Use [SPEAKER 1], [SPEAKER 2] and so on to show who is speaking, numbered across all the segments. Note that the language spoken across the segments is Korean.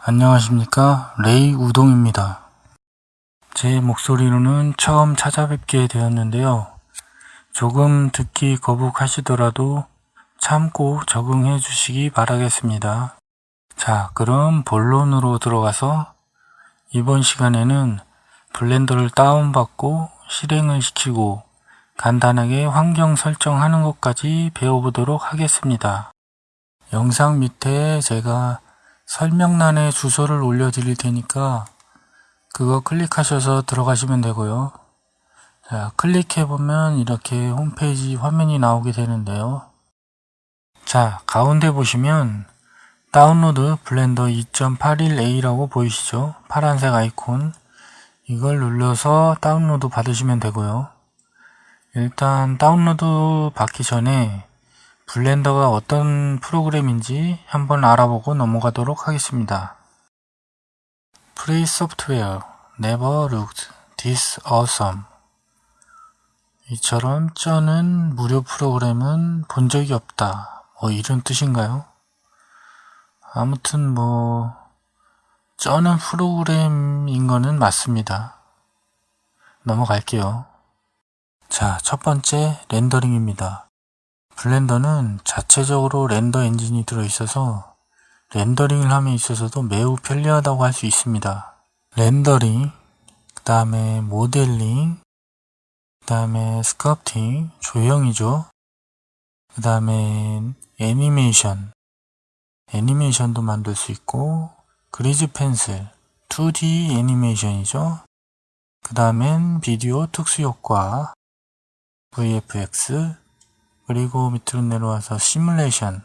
[SPEAKER 1] 안녕하십니까? 레이 우동입니다. 제 목소리로는 처음 찾아뵙게 되었는데요. 조금 듣기 거북하시더라도 참고 적응해 주시기 바라겠습니다. 자 그럼 본론으로 들어가서 이번 시간에는 블렌더를 다운받고 실행을 시키고 간단하게 환경 설정하는 것까지 배워보도록 하겠습니다. 영상 밑에 제가 설명란에 주소를 올려드릴 테니까 그거 클릭하셔서 들어가시면 되고요. 자, 클릭해보면 이렇게 홈페이지 화면이 나오게 되는데요. 자, 가운데 보시면 다운로드 블렌더 2.81a라고 보이시죠? 파란색 아이콘 이걸 눌러서 다운로드 받으시면 되고요. 일단 다운로드 받기 전에 블렌더가 어떤 프로그램인지 한번 알아보고 넘어가도록 하겠습니다. Free Software Never Looked This Awesome 이처럼 쩌는 무료 프로그램은 본 적이 없다. 뭐 이런 뜻인가요? 아무튼 뭐 쩌는 프로그램인 거는 맞습니다. 넘어갈게요. 자, 첫 번째 렌더링입니다. 블렌더는 자체적으로 render 엔진이 들어있어서 렌더링을 함에 있어서도 매우 편리하다고 할 수 있습니다. 렌더링, 그 다음에 모델링, 그 다음에 sculpting, 조형이죠. 그 다음에 애니메이션, 애니메이션도 만들 수 있고 그리즈 펜슬, 2D 애니메이션이죠. 그 다음엔 비디오 특수효과, VFX, 그리고 밑으로 내려와서 시뮬레이션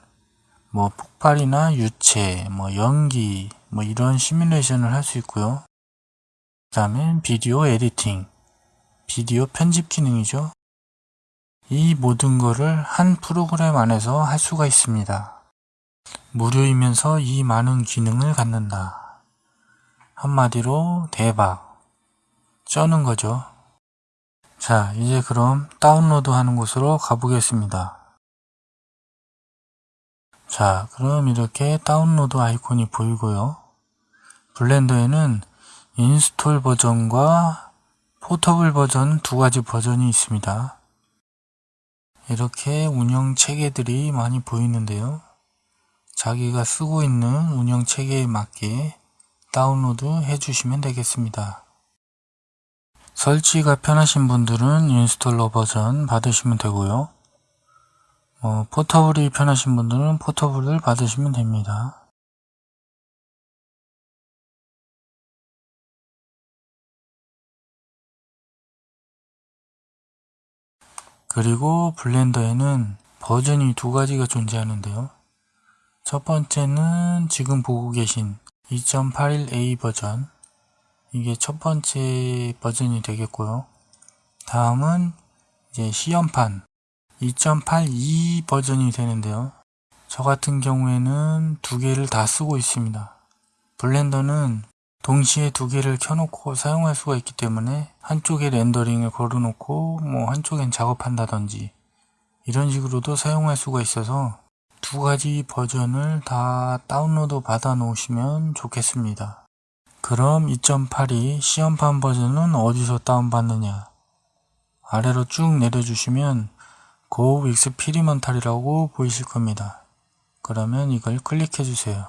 [SPEAKER 1] 뭐 폭발이나 유체 뭐 연기 뭐 이런 시뮬레이션을 할 수 있고요. 그 다음에 비디오 에디팅 비디오 편집 기능이죠. 이 모든 거를 한 프로그램 안에서 할 수가 있습니다. 무료이면서 이 많은 기능을 갖는다. 한마디로 대박. 쩌는 거죠 자 이제 그럼 다운로드 하는 곳으로 가보겠습니다. 자 그럼 이렇게 다운로드 아이콘이 보이고요. 블렌더에는 install 버전과 portable 버전 두 가지 버전이 있습니다. 이렇게 운영 체계들이 많이 보이는데요. 자기가 쓰고 있는 운영 체계에 맞게 다운로드 해 주시면 되겠습니다 설치가 편하신 분들은 installer 버전 받으시면 되고요. 어, portable이 편하신 분들은 portable을 받으시면 됩니다. 그리고 블렌더에는 버전이 두 가지가 존재하는데요. 첫 번째는 지금 보고 계신 2.81a 버전 이게 첫 번째 버전이 되겠고요. 다음은 이제 시험판 2.82 버전이 되는데요. 저 같은 경우에는 두 개를 다 쓰고 있습니다. 블렌더는 동시에 두 개를 켜놓고 사용할 수가 있기 때문에 한쪽에 렌더링을 걸어놓고 뭐 한쪽엔 작업한다든지 이런 식으로도 사용할 수가 있어서 두 가지 버전을 다 다운로드 받아 놓으시면 좋겠습니다. 그럼 2.8이 시험판 버전은 어디서 다운받느냐 아래로 쭉 내려주시면 Go Experimental이라고 보이실 겁니다. 그러면 이걸 클릭해 주세요.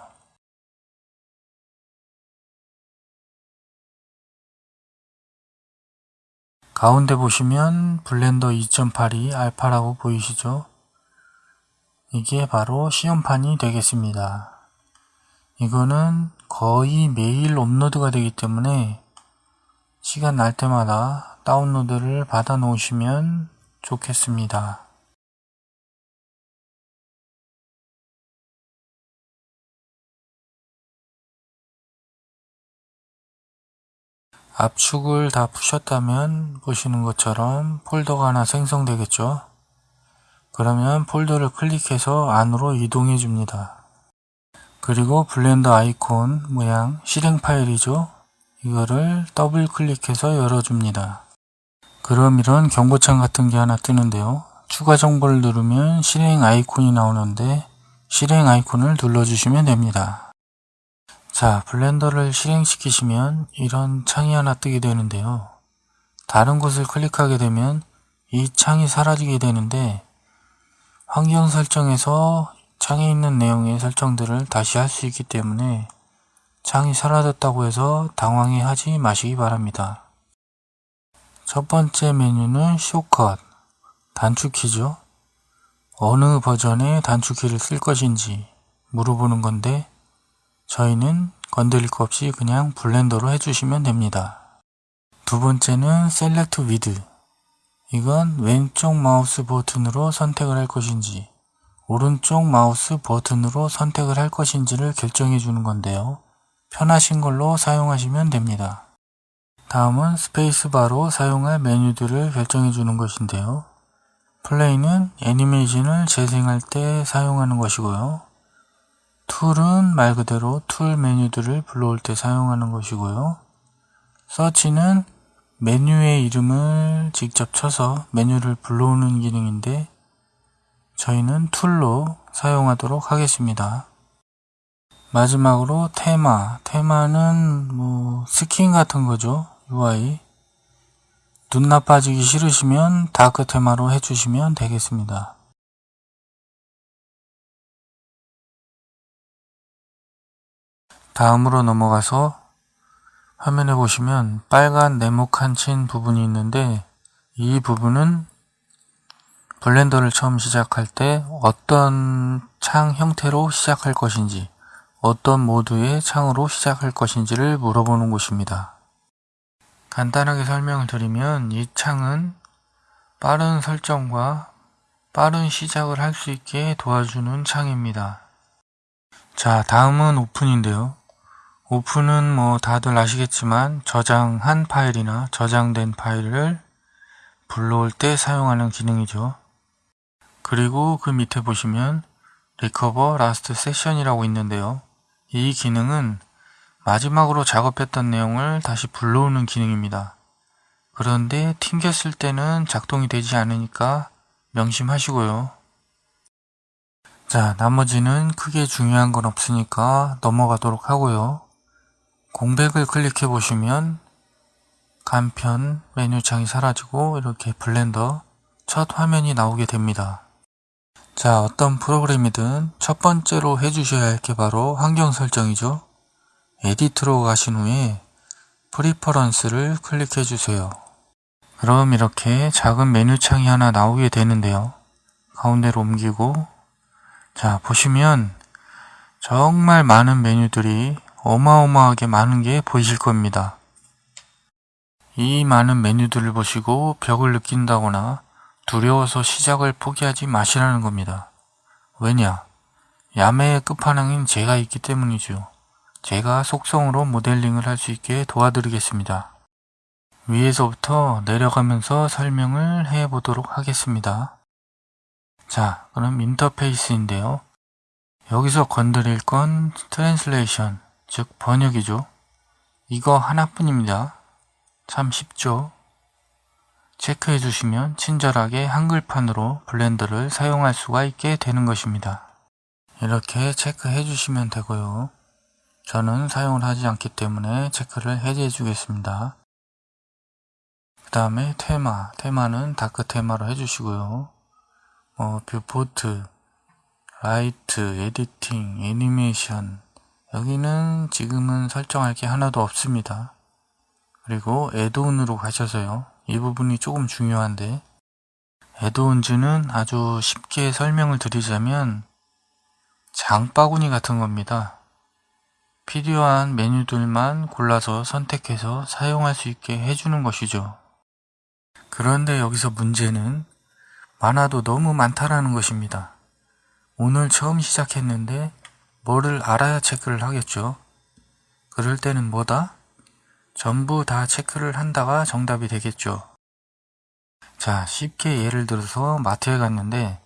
[SPEAKER 1] 가운데 보시면 블렌더 2.8이 알파라고 보이시죠? 이게 바로 시험판이 되겠습니다. 이거는 거의 매일 업로드가 되기 때문에 시간 날 때마다 다운로드를 받아 놓으시면 좋겠습니다. 압축을 다 푸셨다면 보시는 것처럼 폴더가 하나 생성되겠죠. 그러면 폴더를 클릭해서 안으로 이동해 줍니다. 그리고 블렌더 아이콘 모양 실행 파일이죠. 이거를 더블 클릭해서 열어줍니다. 그럼 이런 경고창 같은 게 하나 뜨는데요. 추가 정보를 누르면 실행 아이콘이 나오는데 실행 아이콘을 눌러주시면 됩니다. 자, 블렌더를 실행시키시면 이런 창이 하나 뜨게 되는데요. 다른 곳을 클릭하게 되면 이 창이 사라지게 되는데 환경 설정에서 창에 있는 내용의 설정들을 다시 할 수 있기 때문에 창이 사라졌다고 해서 당황해 하지 마시기 바랍니다. 첫 번째 메뉴는 쇼컷, 단축키죠. 어느 버전의 단축키를 쓸 것인지 물어보는 건데 저희는 건드릴 거 없이 그냥 블렌더로 해주시면 됩니다. 두 번째는 select with 이건 왼쪽 마우스 버튼으로 선택을 할 것인지 오른쪽 마우스 버튼으로 선택을 할 것인지를 결정해 주는 건데요. 편하신 걸로 사용하시면 됩니다. 다음은 스페이스바로 사용할 메뉴들을 결정해 주는 것인데요. play는 애니메이션을 재생할 때 사용하는 것이고요. tool은 말 그대로 tool 메뉴들을 불러올 때 사용하는 것이고요. 서치는 메뉴의 이름을 직접 쳐서 메뉴를 불러오는 기능인데 저희는 tool로 사용하도록 하겠습니다. 마지막으로 테마. 테마는 뭐 스킨 같은 거죠. UI. 눈 나빠지기 싫으시면 dark 테마로 해주시면 되겠습니다. 다음으로 넘어가서 화면에 보시면 빨간 네모칸 친 부분이 있는데 이 부분은 블렌더를 처음 시작할 때 어떤 창 형태로 시작할 것인지 어떤 모드의 창으로 시작할 것인지를 물어보는 곳입니다. 간단하게 설명을 드리면 이 창은 빠른 설정과 빠른 시작을 할 수 있게 도와주는 창입니다. 자 다음은 open인데요. open은 뭐 다들 아시겠지만 저장한 파일이나 저장된 파일을 불러올 때 사용하는 기능이죠. 그리고 그 밑에 보시면 recover last session이라고 있는데요. 이 기능은 마지막으로 작업했던 내용을 다시 불러오는 기능입니다. 그런데 튕겼을 때는 작동이 되지 않으니까 명심하시고요. 자, 나머지는 크게 중요한 건 없으니까 넘어가도록 하고요. 공백을 클릭해 보시면 간편 메뉴창이 사라지고 이렇게 블렌더 첫 화면이 나오게 됩니다. 자 어떤 프로그램이든 첫 번째로 해주셔야 할 게 바로 환경 설정이죠. edit로 가신 후에 preference를 클릭해 주세요. 그럼 이렇게 작은 메뉴창이 하나 나오게 되는데요. 가운데로 옮기고 자 보시면 정말 많은 메뉴들이 어마어마하게 많은 게 보이실 겁니다. 이 많은 메뉴들을 보시고 벽을 느낀다거나 두려워서 시작을 포기하지 마시라는 겁니다. 왜냐? 야매의 끝판왕인 제가 있기 때문이죠. 제가 속성으로 모델링을 할 수 있게 도와드리겠습니다. 위에서부터 내려가면서 설명을 해 보도록 하겠습니다. 자, 그럼 인터페이스인데요. 여기서 건드릴 건 translation, 즉 번역이죠. 이거 하나뿐입니다. 참 쉽죠. 체크해 주시면 친절하게 한글판으로 블렌더를 사용할 수가 있게 되는 것입니다. 이렇게 체크해 주시면 되고요. 저는 사용을 하지 않기 때문에 체크를 해제해 주겠습니다. 그 다음에 테마, 테마는 dark 테마로 해주시고요. 어, viewport, light, editing, animation, 여기는 지금은 설정할 게 하나도 없습니다. 그리고 애드온으로 가셔서요. 이 부분이 조금 중요한데 애드온즈는 아주 쉽게 설명을 드리자면 장바구니 같은 겁니다. 필요한 메뉴들만 골라서 선택해서 사용할 수 있게 해주는 것이죠. 그런데 여기서 문제는 많아도 너무 많다라는 것입니다. 오늘 처음 시작했는데 뭐를 알아야 체크를 하겠죠. 그럴 때는 뭐다? 전부 다 체크를 한다가 정답이 되겠죠. 자, 쉽게 예를 들어서 마트에 갔는데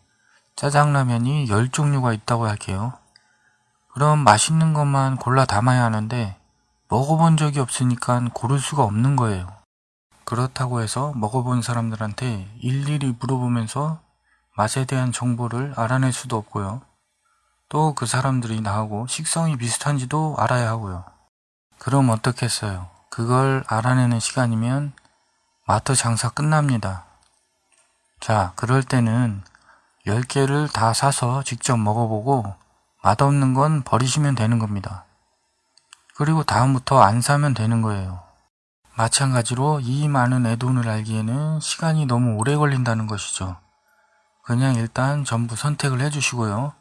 [SPEAKER 1] 짜장라면이 10종류가 있다고 할게요. 그럼 맛있는 것만 골라 담아야 하는데 먹어본 적이 없으니까 고를 수가 없는 거예요. 그렇다고 해서 먹어본 사람들한테 일일이 물어보면서 맛에 대한 정보를 알아낼 수도 없고요. 또 그 사람들이 나하고 식성이 비슷한지도 알아야 하고요. 그럼 어떻겠어요? 그걸 알아내는 시간이면 마트 장사 끝납니다. 자, 그럴 때는 10개를 다 사서 직접 먹어보고 맛없는 건 버리시면 되는 겁니다. 그리고 다음부터 안 사면 되는 거예요. 마찬가지로 이 많은 애돈을 알기에는 시간이 너무 오래 걸린다는 것이죠. 그냥 일단 전부 선택을 해주시고요.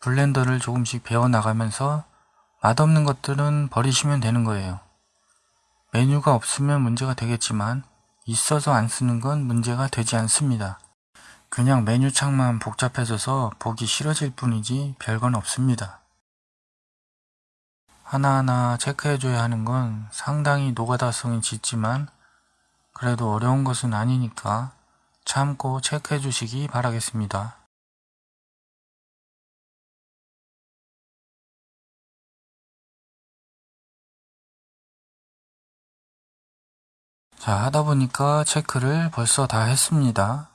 [SPEAKER 1] 블렌더를 조금씩 배워나가면서 맛없는 것들은 버리시면 되는 거예요. 메뉴가 없으면 문제가 되겠지만 있어서 안 쓰는 건 문제가 되지 않습니다. 그냥 메뉴 창만 복잡해져서 보기 싫어질 뿐이지 별건 없습니다. 하나하나 체크해줘야 하는 건 상당히 노가다성이 짙지만 그래도 어려운 것은 아니니까 참고 체크해 주시기 바라겠습니다. 자 하다 보니까 체크를 벌써 다 했습니다.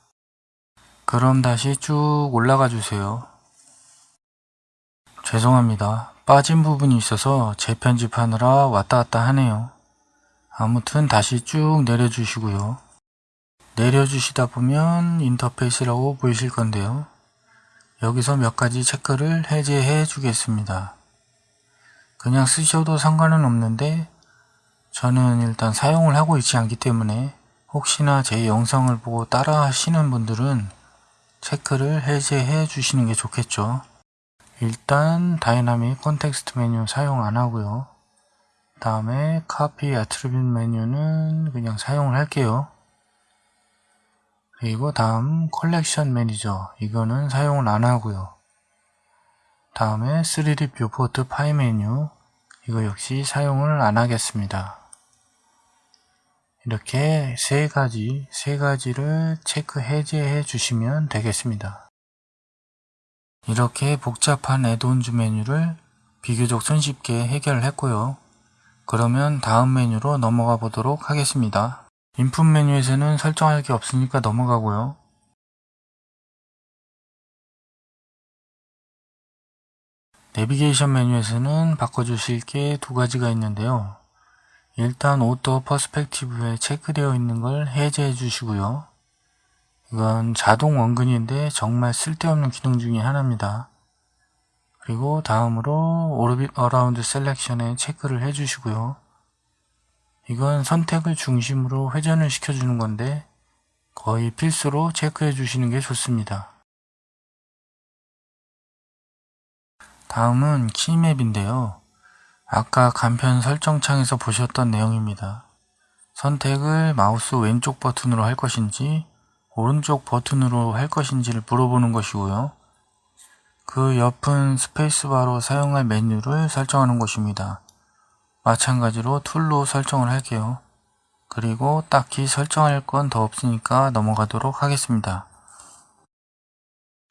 [SPEAKER 1] 그럼 다시 쭉 올라가 주세요. 죄송합니다. 빠진 부분이 있어서 재편집하느라 왔다 갔다 하네요. 아무튼 다시 쭉 내려주시고요. 내려주시다 보면 인터페이스라고 보이실 건데요. 여기서 몇 가지 체크를 해제해 주겠습니다. 그냥 쓰셔도 상관은 없는데 저는 일단 사용을 하고 있지 않기 때문에 혹시나 제 영상을 보고 따라 하시는 분들은 체크를 해제해 주시는 게 좋겠죠. 일단 dynamic context menu 사용 안 하고요. 다음에 copy attribute menu는 그냥 사용을 할게요. 그리고 다음 collection manager 이거는 사용을 안 하고요. 다음에 3D viewport pie menu 이거 역시 사용을 안 하겠습니다. 이렇게 세 가지, 세 가지를 체크 해제해 주시면 되겠습니다. 이렇게 복잡한 add-ons 메뉴를 비교적 손쉽게 해결을 했고요. 그러면 다음 메뉴로 넘어가 보도록 하겠습니다. input 메뉴에서는 설정할 게 없으니까 넘어가고요. 내비게이션 메뉴에서는 바꿔주실 게 두 가지가 있는데요. 일단 auto perspective에 체크되어 있는 걸 해제해 주시고요. 이건 자동 원근인데 정말 쓸데없는 기능 중에 하나입니다. 그리고 다음으로 orbit around selection에 체크를 해 주시고요. 이건 선택을 중심으로 회전을 시켜주는 건데 거의 필수로 체크해 주시는 게 좋습니다. 다음은 keymap인데요. 아까 간편 설정창에서 보셨던 내용입니다. 선택을 마우스 왼쪽 버튼으로 할 것인지 오른쪽 버튼으로 할 것인지를 물어보는 것이고요. 그 옆은 스페이스바로 사용할 메뉴를 설정하는 것입니다. 마찬가지로 툴로 설정을 할게요. 그리고 딱히 설정할 건 더 없으니까 넘어가도록 하겠습니다.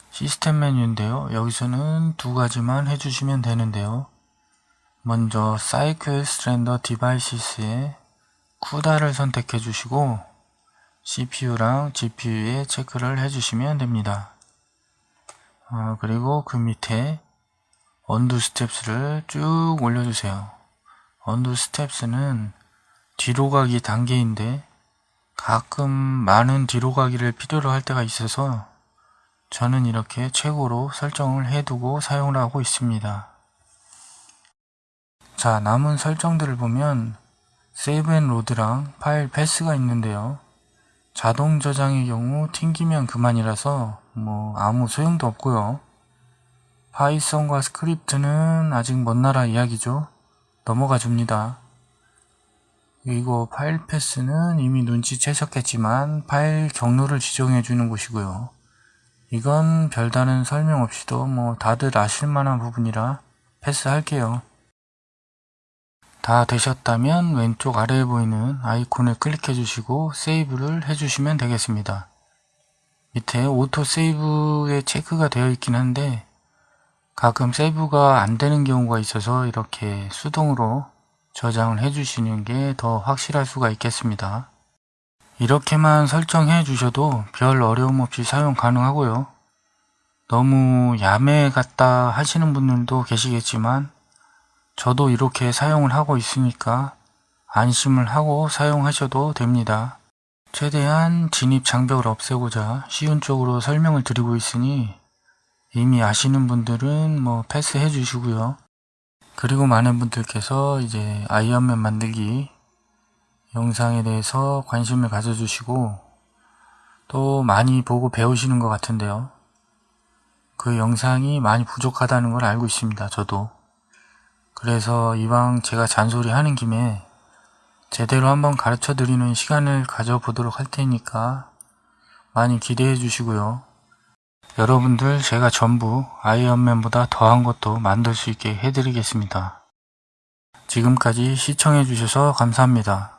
[SPEAKER 1] 시스템 메뉴인데요. 여기서는 두 가지만 해주시면 되는데요. 먼저 Cycles Render Devices에 CUDA를 선택해 주시고 CPU랑 GPU에 체크를 해주시면 됩니다. 어, 그리고 그 밑에 undo steps를 쭉 올려주세요. undo steps는 뒤로 가기 단계인데 가끔 많은 뒤로 가기를 필요로 할 때가 있어서 저는 이렇게 최고로 설정을 해두고 사용을 하고 있습니다. 자 남은 설정들을 보면 save and load랑 file path가 있는데요. 자동 저장의 경우 튕기면 그만이라서 뭐 아무 소용도 없고요. 파이썬과 스크립트는 아직 먼 나라 이야기죠. 넘어가 줍니다. 그리고 file path는 이미 눈치채셨겠지만 파일 경로를 지정해 주는 곳이고요. 이건 별다른 설명 없이도 뭐 다들 아실 만한 부분이라 패스할게요. 다 되셨다면 왼쪽 아래에 보이는 아이콘을 클릭해 주시고 save를 해주시면 되겠습니다. 밑에 auto save에 체크가 되어 있긴 한데 가끔 save가 안 되는 경우가 있어서 이렇게 수동으로 저장을 해주시는 게 더 확실할 수가 있겠습니다. 이렇게만 설정해 주셔도 별 어려움 없이 사용 가능하고요. 너무 야매 같다 하시는 분들도 계시겠지만 저도 이렇게 사용을 하고 있으니까 안심을 하고 사용하셔도 됩니다. 최대한 진입 장벽을 없애고자 쉬운 쪽으로 설명을 드리고 있으니 이미 아시는 분들은 뭐 패스해 주시고요. 그리고 많은 분들께서 이제 아이언맨 만들기 영상에 대해서 관심을 가져주시고 또 많이 보고 배우시는 것 같은데요. 그 영상이 많이 부족하다는 걸 알고 있습니다. 저도. 그래서 이왕 제가 잔소리 하는 김에 제대로 한번 가르쳐 드리는 시간을 가져보도록 할 테니까 많이 기대해 주시고요. 여러분들 제가 전부 아이언맨보다 더한 것도 만들 수 있게 해드리겠습니다. 지금까지 시청해 주셔서 감사합니다.